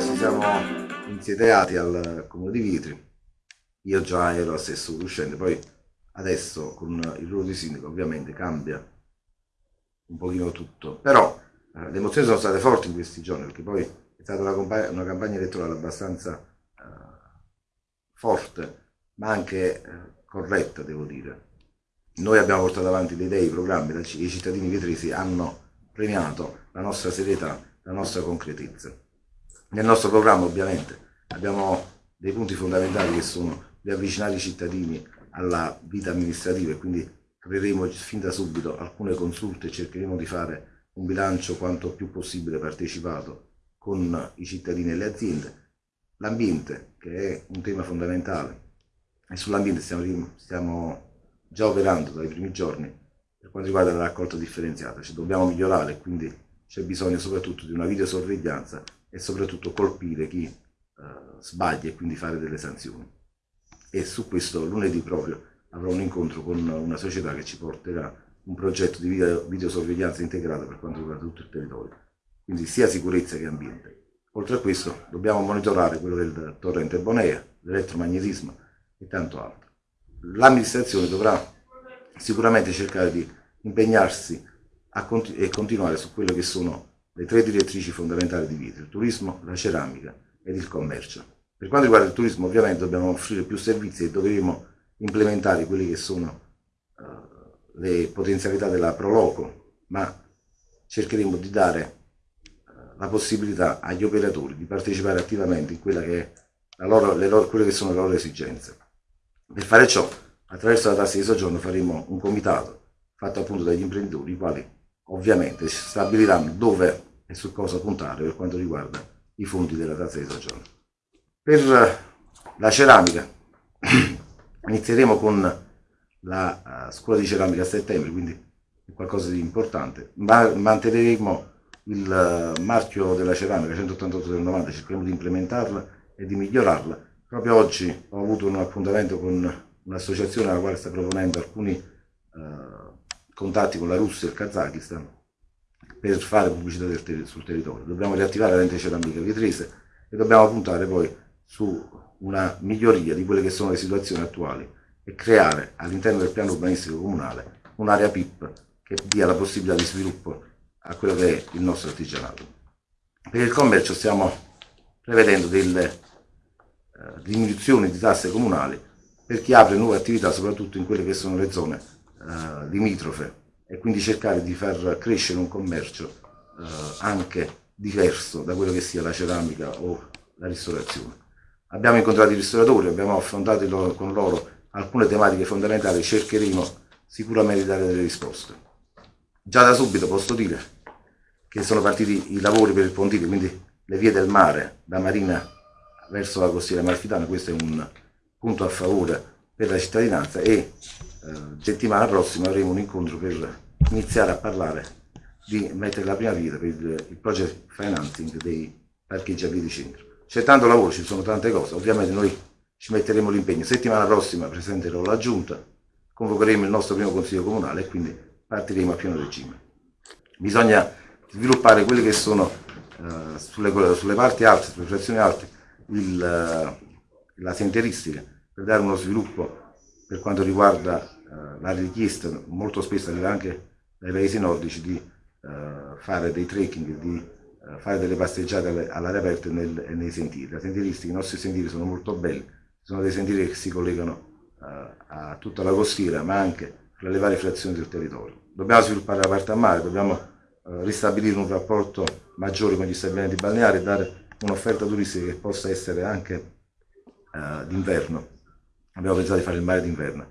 Ci siamo insediati al Comune di Vitri. Io già ero assessore uscente, poi adesso con il ruolo di sindaco ovviamente cambia un pochino tutto. Però eh, le emozioni sono state forti in questi giorni perché poi è stata una, una campagna elettorale abbastanza eh, forte, ma anche eh, corretta, devo dire. Noi abbiamo portato avanti le idee, i programmi, i cittadini vietresi hanno premiato la nostra serietà, la nostra concretezza. Nel nostro programma ovviamente abbiamo dei punti fondamentali che sono di avvicinare i cittadini alla vita amministrativa e quindi creeremo fin da subito alcune consulte e cercheremo di fare un bilancio quanto più possibile partecipato con i cittadini e le aziende. L'ambiente, che è un tema fondamentale, e sull'ambiente stiamo, stiamo già operando dai primi giorni per quanto riguarda la raccolta differenziata, cioè dobbiamo migliorare, quindi c'è bisogno soprattutto di una videosorveglianza e soprattutto colpire chi eh, sbaglia e quindi fare delle sanzioni. E su questo lunedì proprio avrò un incontro con una società che ci porterà un progetto di video, videosorveglianza integrata per quanto riguarda tutto il territorio, quindi sia sicurezza che ambiente. Oltre a questo dobbiamo monitorare quello del torrente Bonea, l'elettromagnetismo e tanto altro. L'amministrazione dovrà sicuramente cercare di impegnarsi continu e continuare su quelle che sono le tre direttrici fondamentali di vita, il turismo, la ceramica ed il commercio. Per quanto riguarda il turismo ovviamente dobbiamo offrire più servizi e dovremo implementare quelle che sono uh, le potenzialità della Proloco, ma cercheremo di dare uh, la possibilità agli operatori di partecipare attivamente in quella che loro, loro, quelle che sono le loro esigenze. Per fare ciò, attraverso la tassa di soggiorno faremo un comitato fatto appunto dagli imprenditori, i quali ovviamente stabiliranno dove e su cosa puntare per quanto riguarda i fondi della tassa di soggiorno. Per la ceramica inizieremo con la uh, scuola di ceramica a settembre, quindi è qualcosa di importante. Ma manterremo il uh, marchio della ceramica 188 del 90, cercheremo di implementarla e di migliorarla. Proprio oggi ho avuto un appuntamento con un'associazione alla quale sta proponendo alcuni uh, contatti con la Russia e il Kazakistan per fare pubblicità ter sul territorio. Dobbiamo riattivare l'ente ceramica vietrese e dobbiamo puntare poi su una miglioria di quelle che sono le situazioni attuali e creare all'interno del piano urbanistico comunale un'area PIP che dia la possibilità di sviluppo a quello che è il nostro artigianato. Per il commercio stiamo prevedendo delle eh, diminuzioni di tasse comunali per chi apre nuove attività, soprattutto in quelle che sono le zone eh, limitrofe e quindi cercare di far crescere un commercio eh, anche diverso da quello che sia la ceramica o la ristorazione. Abbiamo incontrato i ristoratori, abbiamo affrontato loro, con loro alcune tematiche fondamentali, cercheremo sicuramente di dare delle risposte. Già da subito posso dire che sono partiti i lavori per il pontile, quindi le vie del mare da Marina verso la costiera malfitana, questo è un punto a favore per la cittadinanza e eh, settimana prossima avremo un incontro per iniziare a parlare di mettere la prima vita per il, il project financing dei parcheggi a via di centro. C'è tanto lavoro, ci sono tante cose, ovviamente noi ci metteremo l'impegno. Settimana prossima presenterò la giunta, convocheremo il nostro primo consiglio comunale e quindi partiremo a pieno regime. Bisogna sviluppare quelle che sono uh, sulle, sulle, parti alte, sulle frazioni alte, il, uh, la senteristica per dare uno sviluppo per quanto riguarda uh, la richiesta, molto spesso arriva anche dai paesi nordici, di fare dei trekking, di eh, fare delle passeggiate all'aria aperta e, nel, nei sentieri. I nostri sentieri sono molto belli, sono dei sentieri che si collegano uh, a tutta la costiera, ma anche fra le varie frazioni del territorio. Dobbiamo sviluppare la parte a mare, dobbiamo uh, ristabilire un rapporto maggiore con gli stabilimenti balneari e dare un'offerta turistica che possa essere anche d'inverno. Abbiamo pensato di fare il mare d'inverno,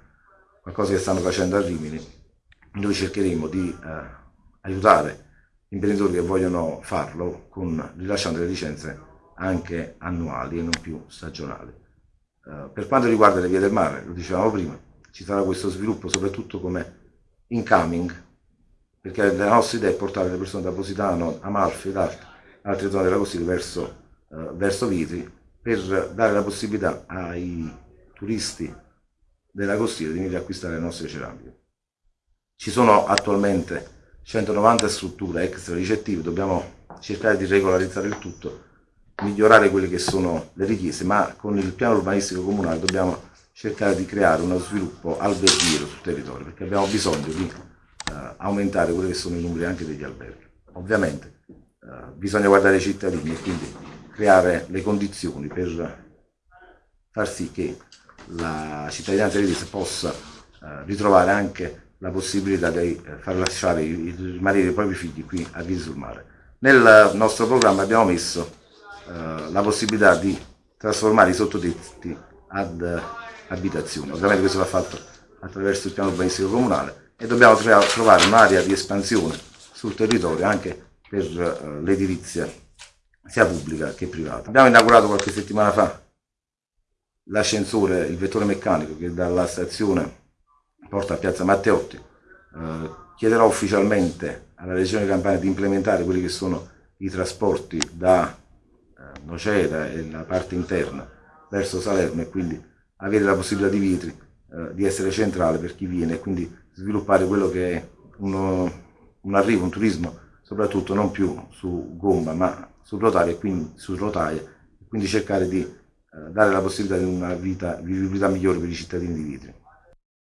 qualcosa che stanno facendo a Rimini. Noi cercheremo di aiutare imprenditori che vogliono farlo con, rilasciando le licenze anche annuali e non più stagionali. Uh, per quanto riguarda le vie del mare, lo dicevamo prima, ci sarà questo sviluppo soprattutto come incoming, perché la nostra idea è portare le persone da Positano, Amalfi e da altre zone della costiera verso, uh, verso Vitri per dare la possibilità ai turisti della costiera di venire a acquistare le nostre ceramiche. Ci sono attualmente 190 strutture extra ricettive, dobbiamo cercare di regolarizzare il tutto, migliorare quelle che sono le richieste, ma con il piano urbanistico comunale dobbiamo cercare di creare uno sviluppo alberghiero sul territorio, perché abbiamo bisogno di eh, aumentare quelli che sono i numeri anche degli alberghi. Ovviamente eh, bisogna guardare i cittadini e quindi creare le condizioni per far sì che la cittadinanza tedesca possa eh, ritrovare anche la possibilità di eh, far lasciare rimanere i propri figli qui a Visi sul Mare. Nel nostro programma abbiamo messo eh, la possibilità di trasformare i sottotetti ad abitazioni. Ovviamente questo va fatto attraverso il piano urbanistico comunale e dobbiamo trovare un'area di espansione sul territorio anche per l'edilizia sia pubblica che privata. Abbiamo inaugurato qualche settimana fa l'ascensore, il vettore meccanico che dalla stazione porta a Piazza Matteotti. Uh, chiederò ufficialmente alla Regione Campania di implementare quelli che sono i trasporti da uh, Nocera e la parte interna verso Salerno e quindi avere la possibilità di Vitri eh, di essere centrale per chi viene e quindi sviluppare quello che è uno, un arrivo, un turismo soprattutto non più su gomma ma su rotaie e quindi, su rotaie, quindi cercare di eh, dare la possibilità di una vita, vivibilità migliore per i cittadini di Vitri.